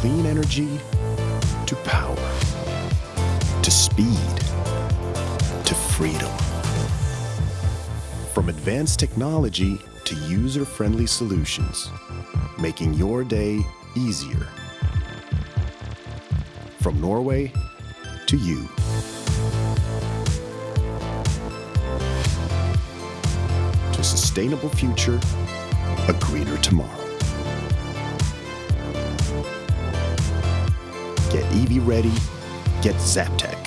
clean energy to power to speed to freedom. From advanced technology to user-friendly solutions, making your day easier. From Norway to you. To a sustainable future, a greener tomorrow. Get EV ready, get Zaptec.